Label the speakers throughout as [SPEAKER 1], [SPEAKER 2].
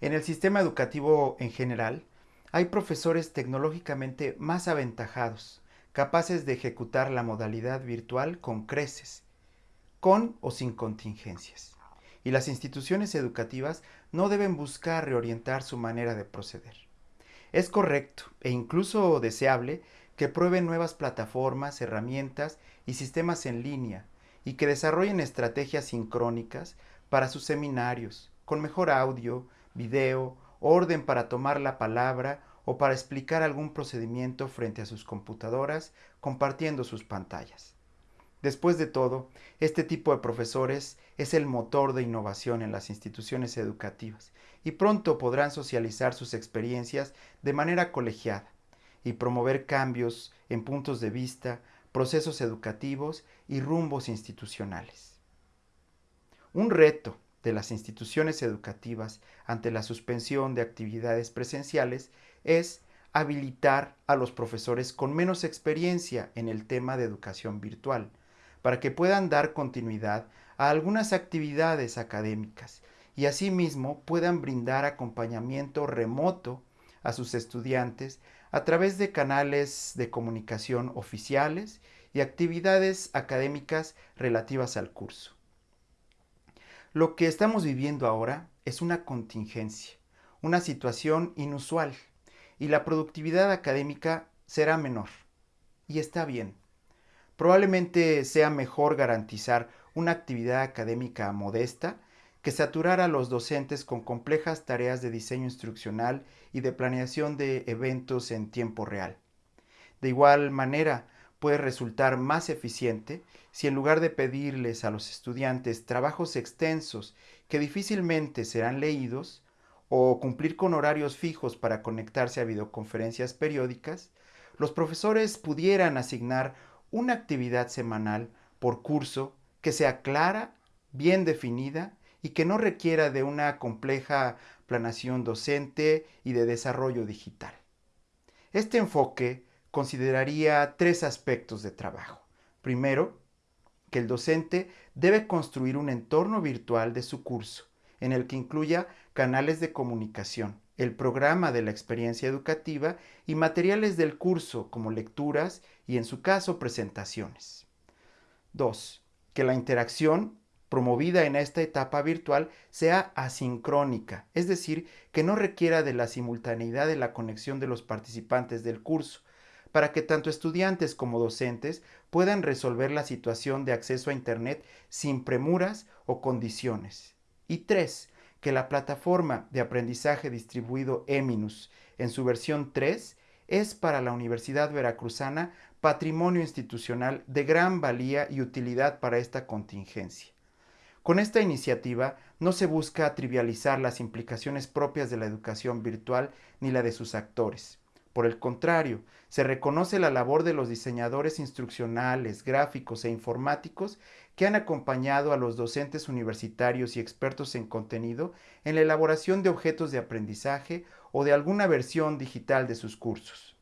[SPEAKER 1] En el sistema educativo en general, hay profesores tecnológicamente más aventajados, capaces de ejecutar la modalidad virtual con creces, con o sin contingencias. Y las instituciones educativas no deben buscar reorientar su manera de proceder. Es correcto e incluso deseable que prueben nuevas plataformas, herramientas y sistemas en línea y que desarrollen estrategias sincrónicas para sus seminarios, con mejor audio, video, orden para tomar la palabra o para explicar algún procedimiento frente a sus computadoras compartiendo sus pantallas. Después de todo, este tipo de profesores es el motor de innovación en las instituciones educativas y pronto podrán socializar sus experiencias de manera colegiada y promover cambios en puntos de vista, procesos educativos y rumbos institucionales. Un reto de las instituciones educativas ante la suspensión de actividades presenciales es habilitar a los profesores con menos experiencia en el tema de educación virtual, para que puedan dar continuidad a algunas actividades académicas y asimismo puedan brindar acompañamiento remoto a sus estudiantes a través de canales de comunicación oficiales y actividades académicas relativas al curso. Lo que estamos viviendo ahora es una contingencia, una situación inusual, y la productividad académica será menor. Y está bien. Probablemente sea mejor garantizar una actividad académica modesta que saturar a los docentes con complejas tareas de diseño instruccional y de planeación de eventos en tiempo real. De igual manera, puede resultar más eficiente si en lugar de pedirles a los estudiantes trabajos extensos que difícilmente serán leídos, o cumplir con horarios fijos para conectarse a videoconferencias periódicas, los profesores pudieran asignar una actividad semanal por curso que sea clara, bien definida y que no requiera de una compleja planación docente y de desarrollo digital. Este enfoque consideraría tres aspectos de trabajo. Primero, que el docente debe construir un entorno virtual de su curso, en el que incluya canales de comunicación, el programa de la experiencia educativa y materiales del curso como lecturas y en su caso presentaciones. 2. Que la interacción promovida en esta etapa virtual sea asincrónica, es decir, que no requiera de la simultaneidad de la conexión de los participantes del curso, para que tanto estudiantes como docentes puedan resolver la situación de acceso a Internet sin premuras o condiciones. Y tres, que la plataforma de aprendizaje distribuido Eminus en su versión 3 es para la Universidad Veracruzana patrimonio institucional de gran valía y utilidad para esta contingencia. Con esta iniciativa no se busca trivializar las implicaciones propias de la educación virtual ni la de sus actores. Por el contrario, se reconoce la labor de los diseñadores instruccionales, gráficos e informáticos que han acompañado a los docentes universitarios y expertos en contenido en la elaboración de objetos de aprendizaje o de alguna versión digital de sus cursos.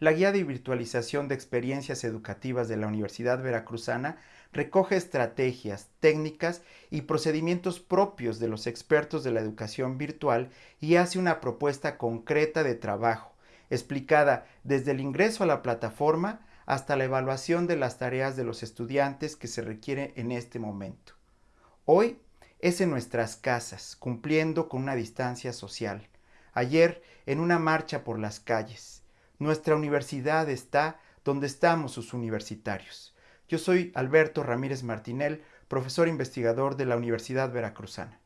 [SPEAKER 1] La guía de virtualización de experiencias educativas de la Universidad Veracruzana recoge estrategias, técnicas y procedimientos propios de los expertos de la educación virtual y hace una propuesta concreta de trabajo, explicada desde el ingreso a la plataforma hasta la evaluación de las tareas de los estudiantes que se requiere en este momento. Hoy es en nuestras casas, cumpliendo con una distancia social. Ayer en una marcha por las calles. Nuestra universidad está donde estamos sus universitarios. Yo soy Alberto Ramírez Martinel, profesor investigador de la Universidad Veracruzana.